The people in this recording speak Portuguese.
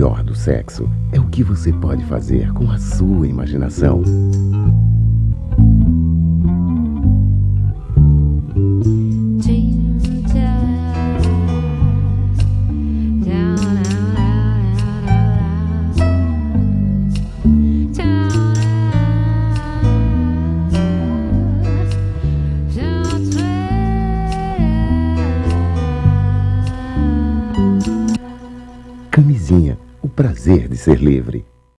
Melhor do sexo é o que você pode fazer com a sua imaginação. Camisinha, o prazer de ser livre.